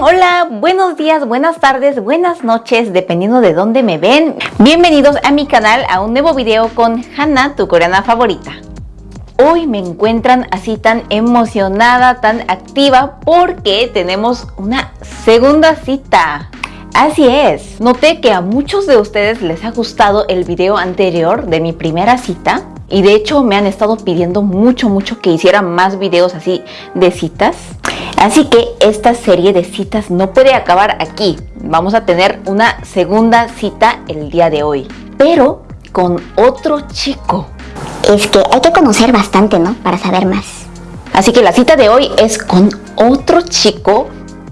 hola, buenos días, buenas tardes, buenas noches, dependiendo de dónde me ven. Bienvenidos a mi canal a un nuevo video con Hannah, tu coreana favorita. Hoy me encuentran así tan emocionada, tan activa, porque tenemos una segunda cita. Así es, noté que a muchos de ustedes les ha gustado el video anterior de mi primera cita y de hecho me han estado pidiendo mucho mucho que hiciera más videos así de citas. Así que esta serie de citas no puede acabar aquí. Vamos a tener una segunda cita el día de hoy, pero con otro chico. Es que hay que conocer bastante, ¿no? Para saber más. Así que la cita de hoy es con otro chico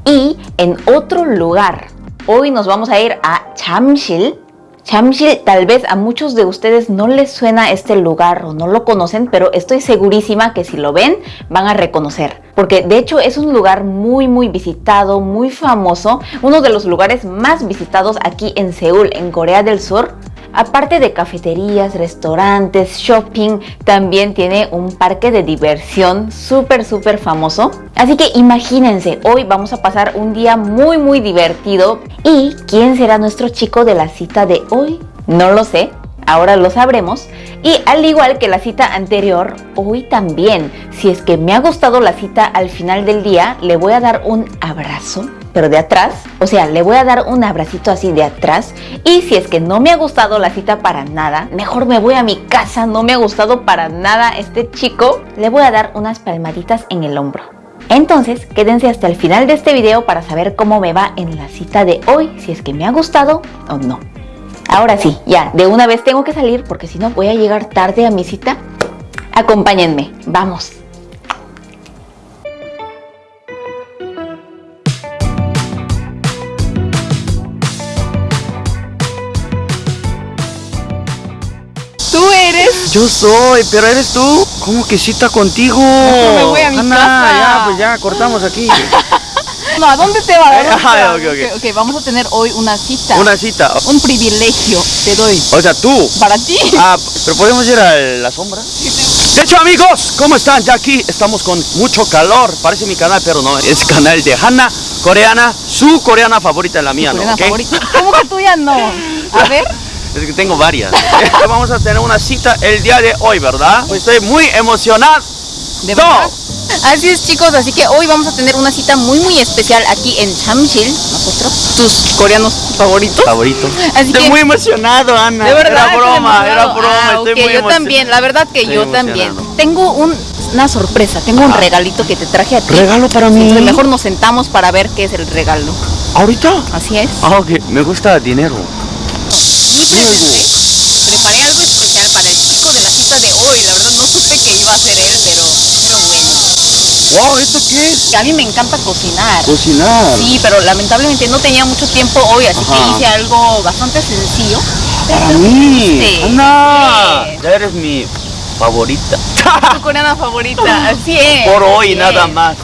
y en otro lugar. Hoy nos vamos a ir a Chamshil. Chamshil tal vez a muchos de ustedes no les suena este lugar o no lo conocen, pero estoy segurísima que si lo ven van a reconocer. Porque de hecho es un lugar muy muy visitado, muy famoso, uno de los lugares más visitados aquí en Seúl, en Corea del Sur. Aparte de cafeterías, restaurantes, shopping, también tiene un parque de diversión súper súper famoso. Así que imagínense, hoy vamos a pasar un día muy muy divertido. ¿Y quién será nuestro chico de la cita de hoy? No lo sé, ahora lo sabremos. Y al igual que la cita anterior, hoy también, si es que me ha gustado la cita al final del día, le voy a dar un abrazo pero de atrás, o sea, le voy a dar un abracito así de atrás y si es que no me ha gustado la cita para nada, mejor me voy a mi casa, no me ha gustado para nada este chico, le voy a dar unas palmaditas en el hombro. Entonces, quédense hasta el final de este video para saber cómo me va en la cita de hoy, si es que me ha gustado o no. Ahora sí, ya, de una vez tengo que salir porque si no voy a llegar tarde a mi cita. Acompáñenme, vamos. Yo soy, pero eres tú. ¿Cómo que cita contigo? Me voy a mi Ana, casa. ya, pues ya, cortamos aquí. No, ¿a dónde te va? ¿A dónde te Ajá, va? ok, vamos a tener hoy una cita. Una cita. Un privilegio te doy. O sea, tú. Para ti. Ah, pero podemos ir a la sombra. De hecho, amigos, ¿cómo están? Ya aquí estamos con mucho calor. Parece mi canal, pero no. Es canal de Hanna, coreana, su coreana favorita, la mía, ¿no? Favorita. ¿Cómo que tuya no? A ver. Es que tengo varias. Vamos a tener una cita el día de hoy, ¿verdad? Pues estoy muy emocionado. ¿De verdad? Así es chicos, así que hoy vamos a tener una cita muy muy especial aquí en Chamshil, nosotros, tus coreanos favoritos. Favorito. Así estoy que- muy emocionado, Ana. De verdad. Era broma, era broma. Ah, estoy ok, muy yo también, la verdad que Estoy yo también. Tengo un- una sorpresa, tengo un Ajá. regalito que te traje a ti. ¿Regalo para mí? Entonces, mejor nos sentamos para ver qué es el regalo. ¿Ahorita? Así es. Ah, ok. Me gusta dinero. Y presenté, preparé algo especial para el chico de la cita de hoy. La verdad no supe que iba a ser él, pero, pero bueno. Wow, ¿esto qué es? A mí me encanta cocinar. Cocinar. Sí, pero lamentablemente no tenía mucho tiempo hoy, así Ajá. que hice algo bastante sencillo. Para mí. sí, Ana. sí. Ya eres mi favorita. Tu coreana favorita, así es. Por hoy nada es. más.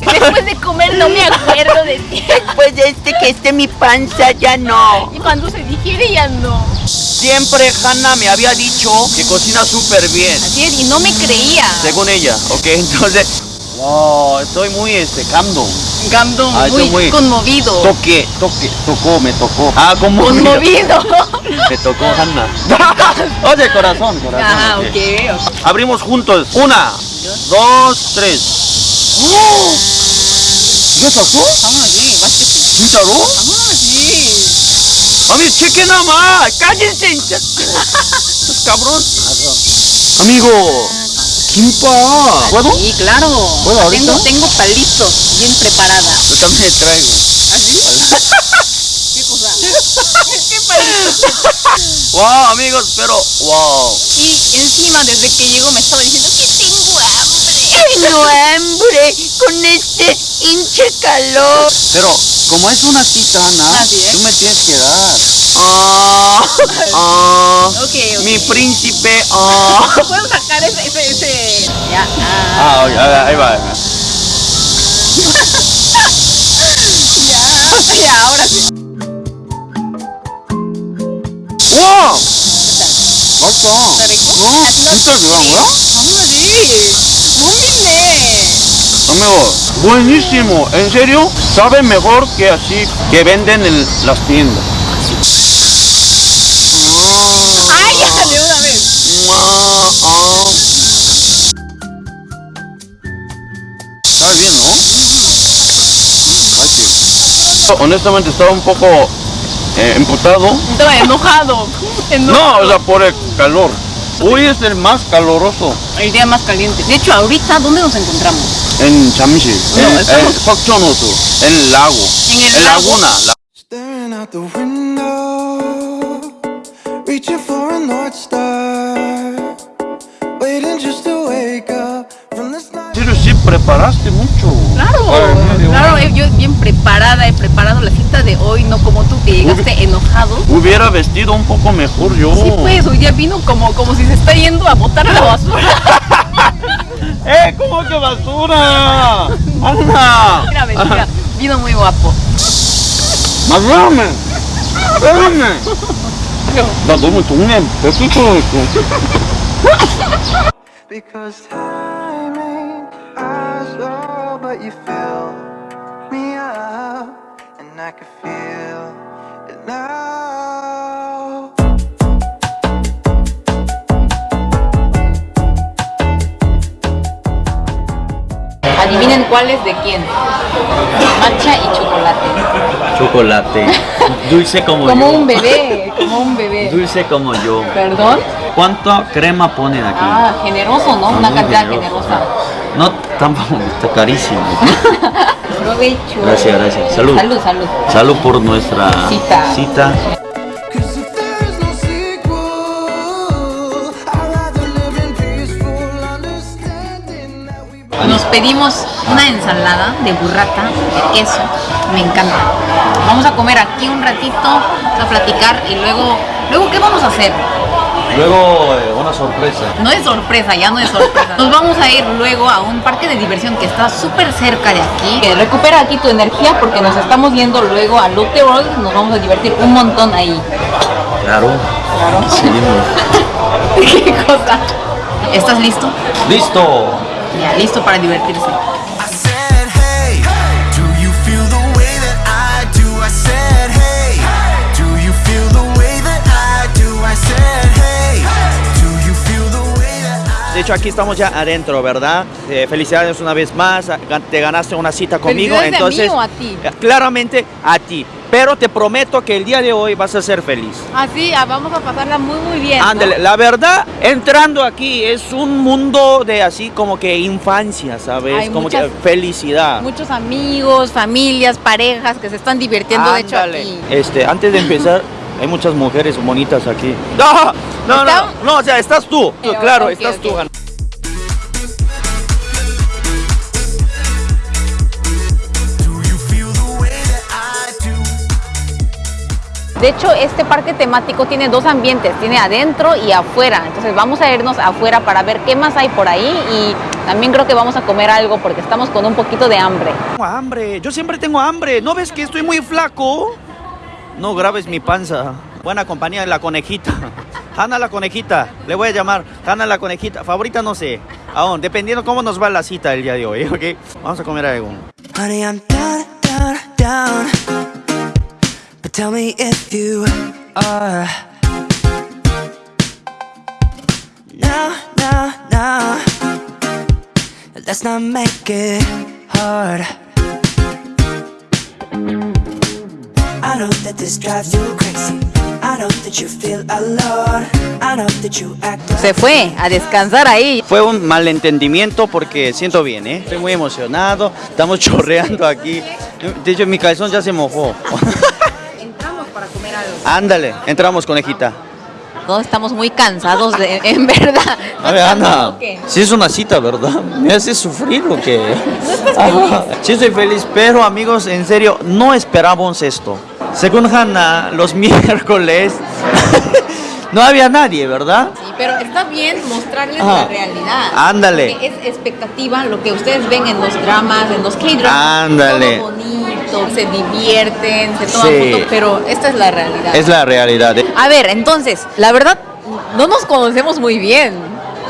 Después de comer no me acuerdo de ti. Después de este que esté mi panza ya no. Y cuando se digiere ya no. Siempre Hanna me había dicho que cocina súper bien. Así es, y no me creía. Según ella, ¿ok? Entonces, wow, estoy muy este, cando. Gando Ah, muy, muy- conmovido. Toque, toque, tocó, me tocó. Ah, como Conmovido. Me tocó Hanna. oh, de corazón, corazón. Ah, ok. ok, ok. Abrimos juntos. Una, dos, tres. ¡Oh! ¿Ya sacó? 당연하지, 맛있겠지. ¿진짜로? 당연하지. Cheque nada más. Cállense. Estos cabrón. Amigo, kimpa. ¿Puedo? Sí, claro. ¿Puedo ahorita? Tengo, tengo palitos bien preparada. Yo también traigo. ¿Así? ¿Qué cosa? ¿Qué palitos? Wow, amigos, pero wow. Y encima, desde que llegó, me estaba diciendo que tengo hambre. Con este hinche calor. Pero como es una cita, Ana, Así es. tú me tienes que dar. Ah, ah, Ok, ok. mi príncipe. Ah. ¿Puedo sacar ese, ese, ese? Ya. Ah, Ah, oye, ahí va, ahí va. ya. Ya, ahora sí. 맛있다. rico? 어? That's not 진짜 좋아한 거야? 당연하지. 못 믿네. Amigo, buenísimo. ¿En serio? Sabe mejor que así que venden en las tiendas. Ay, ya, de una vez. Ah, ah. Sabe bien, ¿no? Ay, sí. Honestamente estaba un poco eh, emputado. Estaba enojado. No, o sea, por el calor. Hoy es el más caloroso El día más caliente. De hecho, ahorita, ¿dónde nos encontramos? en Chamishil, No, en, estamos- en en el lago, En el en lago. laguna. la- preparaste mucho. Claro, Ay, medio claro, hora. eh, yo bien preparada, he preparado la cita de hoy, no como tú que llegaste enojado. Hubiera vestido un poco mejor yo. Sí, pues, hoy día vino como, como si se está yendo a botar a la basura. ¡Eh! ¿Cómo que basura? ¡Anda! Mentira, mentira. Vino muy guapo. ¡Más ramen! ¡Espérame! 나 너무 동네 백수처럼 Because time ain't as you fill me up, and I can feel it now. Adivinen cuál es de quién. Matcha y chocolate. Chocolate. Dulce como, Como yo. un bebé, como un bebé. Dulce como yo. ¿Perdón? ¿Cuánta crema ponen aquí? Ah, generoso, ¿no? Una cantidad generosa. No tampoco, está carísimo. Provecho. Gracias, gracias. Salud. Salud, salud. Salud por nuestra Cita. cita. Nos pedimos una ensalada de burrata, de queso. Me encanta. Vamos a comer aquí un ratito, vamos a platicar y luego, luego ¿qué vamos a hacer? Luego eh, una sorpresa. No es sorpresa, ya no es sorpresa. Nos vamos a ir luego a un parque de diversión que está súper cerca de aquí. Que recupera aquí tu energía porque nos estamos yendo luego a Lotte World. Nos vamos a divertir un montón ahí. Claro. Seguimos. ¿Qué cosa? ¿Estás listo? Listo. Ya, listo para divertirse. De hecho, aquí estamos ya adentro, ¿verdad? Eh, felicidades una vez más. Te ganaste una cita conmigo. ¿Felicidades a mí entonces, o a ti? eh, claramente a ti. Pero te prometo que el día de hoy vas a ser feliz. Así, ah, vamos a pasarla muy muy bien. ¿no? Ándale, la verdad, entrando aquí es un mundo de así como que infancia, ¿sabes? Hay como muchas- que felicidad. Muchos amigos, familias, parejas que se están divirtiendo de hecho aquí. Este, antes de empezar, hay muchas mujeres bonitas aquí. No, no, no, no, o sea, estás tú. Claro, estás ok. tú. do? De hecho, este parque temático tiene dos ambientes, tiene adentro y afuera. Entonces vamos a irnos afuera para ver qué más hay por ahí y también creo que vamos a comer algo porque estamos con un poquito de hambre. Tengo hambre, yo siempre tengo hambre. ¿No ves que estoy muy flaco? No grabes mi panza. Buena compañía, la conejita. Hanna la conejita, le voy a llamar Hanna la conejita. Favorita no sé, aún, dependiendo cómo nos va la cita el día de hoy, ¿ok? Vamos a comer algo. Honey, I'm down, down, down. But tell me if you are. Now, now, now. Let's not make it hard. I know that this drives you crazy. I know that you feel alone. I know that you act Se fue a descansar ahí. Fue un malentendimiento porque siento bien, ¿eh? Estoy muy emocionado, estamos chorreando aquí. De hecho, mi calzón ya se mojó. Entramos para comer algo. Ándale, entramos, conejita. Todos estamos muy cansados, de, en verdad. A ver, Ana, si es una cita, ¿verdad? ¿Me haces sufrir o qué? Ajá. Sí estoy feliz, pero amigos, en serio, no esperábamos esto. Según Hanna, los miércoles no había nadie, ¿verdad? Sí, pero está bien mostrarles Ajá. la realidad. Ándale. Porque es expectativa lo que ustedes ven en los dramas, en los K-dramas. Ándale. Todo bonito, se divierten, se toman Sí. fotos, pero esta es la realidad. Es la realidad. A ver, entonces, la verdad, no nos conocemos muy bien.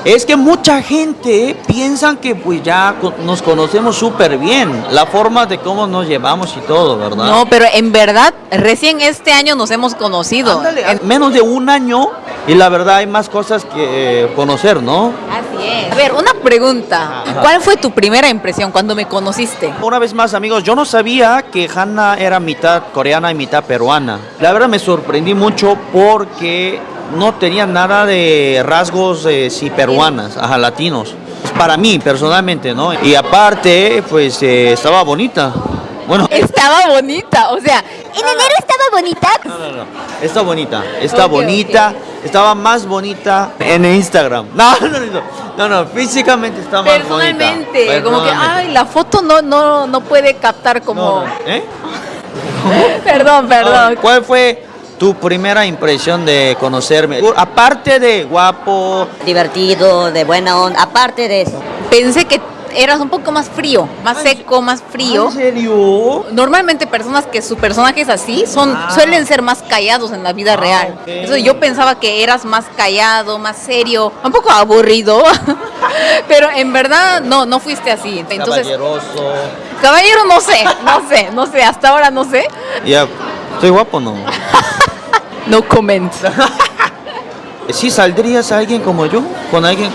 Es que mucha gente piensa que pues ya nos conocemos súper bien, la forma de cómo nos llevamos y todo, ¿verdad? No, pero en verdad, recién este año nos hemos conocido. Ándale, En- menos de un año y la verdad hay más cosas que eh, conocer, ¿no? Así es. A ver, una pregunta. Ajá. ¿Cuál fue tu primera impresión cuando me conociste? Una vez más, amigos, yo no sabía que Hanna era mitad coreana y mitad peruana. La verdad me sorprendí mucho porque no tenía nada de rasgos eh, sí, peruanas, ajá, latinos. Para mí, personalmente, ¿no? Y aparte, pues eh, estaba bonita. Bueno, Estaba bonita, o sea, En enero estaba bonita. no, no, no. Está bonita, está bonita, estaba más bonita en Instagram. No, no, no, no, no, físicamente está más bonita. personalmente, como que, ay, la foto no, no, no puede captar como... No, no, ¿eh? Perdón, perdón. ¿Cuál fue tu primera impresión de conocerme? Aparte de guapo, divertido, de buena onda. Aparte de eso, Pensé que eras un poco más frío, más seco, más frío. ¿En serio? Normalmente personas que su personaje es así son Ah. suelen ser más callados en la vida Ah, real. yo pensaba que eras más callado, más serio, un poco aburrido, pero en verdad no, no fuiste así. Entonces, Caballeroso. caballero no sé, no sé, no sé, hasta ahora no sé. Ya, ¿estoy guapo o no? No comment. ¿Sí saldrías a alguien como yo? ¿Con alguien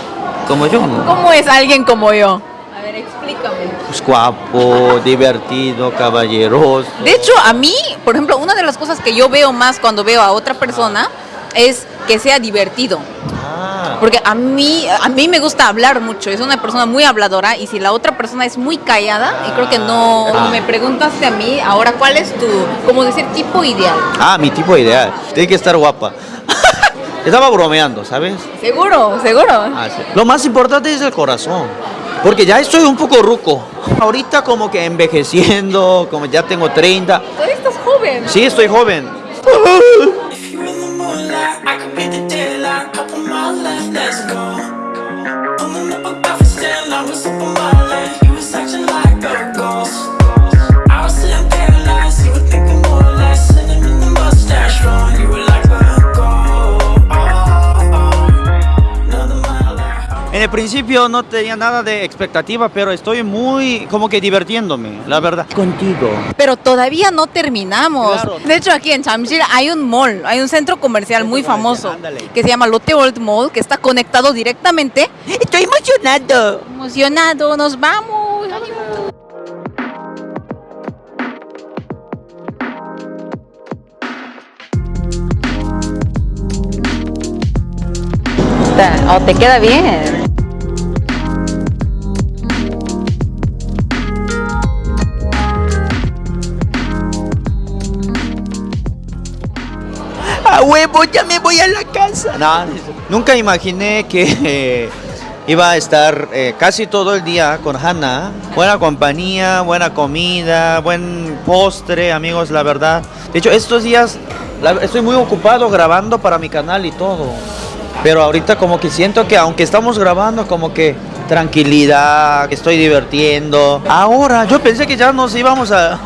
como yo? No? ¿Cómo es alguien como yo? A ver, explícame. Pues guapo, divertido, caballeroso. De hecho, a mí, por ejemplo, una de las cosas que yo veo más cuando veo a otra persona es que sea divertido. Porque a mí, a mí me gusta hablar mucho, es una persona muy habladora y si la otra persona es muy callada, y creo que no, Ah. me preguntaste a mí, ahora cuál es tu, como decir, tipo ideal. ah, mi tipo ideal. Tiene que estar guapa. Estaba bromeando, ¿sabes? Seguro, seguro. Ah, sí. Lo más importante es el corazón. Porque ya estoy un poco ruco. Ahorita como que envejeciendo, como ya tengo 30. Todavía estás joven. Sí, estoy joven. left, let's go. Pulling up a coffee stand, I was up on my you was acting principio no tenía nada de expectativa, pero estoy muy como que divirtiéndome, la verdad. Contigo. Pero todavía no terminamos. Claro. De hecho, aquí en Chamshil hay un mall, hay un centro comercial muy famoso ándale. que se llama Lotte World Mall, que está conectado directamente. Estoy emocionado. Emocionado, nos vamos. O te queda bien. Huevo, ya me voy a la casa. No, nunca imaginé que eh, iba a estar eh, casi todo el día con Hannah. Buena compañía, buena comida, buen postre, amigos, la verdad. De hecho, estos días la- estoy muy ocupado grabando para mi canal y todo. Pero ahorita como que siento que aunque estamos grabando, como que tranquilidad, estoy divirtiendo. Ahora, yo pensé que ya nos íbamos a,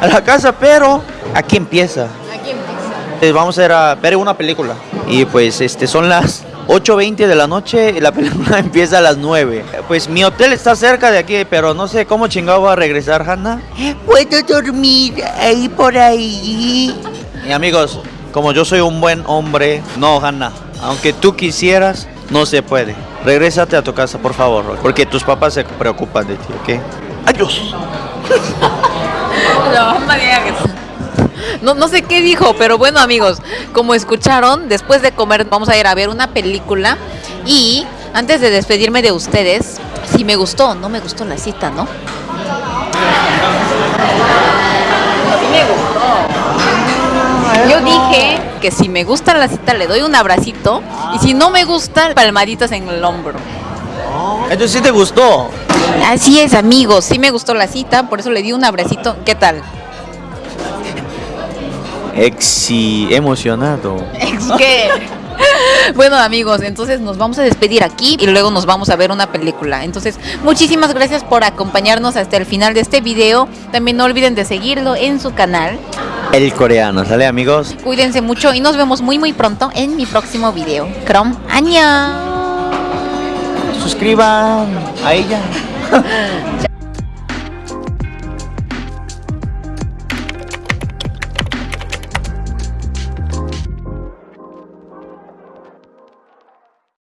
a la casa, pero aquí empieza. Vamos a ir a ver una película. Y pues este son las 8.20 de la noche y la película empieza a las 9. Pues mi hotel está cerca de aquí, pero no sé cómo chingado va a regresar Hanna. Puedo dormir ahí por ahí. Y amigos, como yo soy un buen hombre, no Hanna, aunque tú quisieras, no se puede. Regrésate a tu casa, por favor, porque tus papás se preocupan de ti, ¿ok? Adiós. No, no sé qué dijo, pero bueno amigos, como escucharon, después de comer vamos a ir a ver una película y antes de despedirme de ustedes, si me gustó o no me gustó la cita, ¿no? Sí me gustó. Yo dije que si me gusta la cita le doy un abracito y si no me gusta, palmaditas en el hombro. Entonces sí te gustó. Así es, amigos, sí me gustó la cita, por eso le di un abracito. ¿Qué tal? Exi, emocionado. Es que Bueno amigos, entonces nos vamos a despedir aquí y luego nos vamos a ver una película. Entonces, muchísimas gracias por acompañarnos hasta el final de este video. También no olviden de seguirlo en su canal. El coreano, ¿sale amigos? Cuídense mucho y nos vemos muy muy pronto en mi próximo video. Krom, año. Suscriban a ella.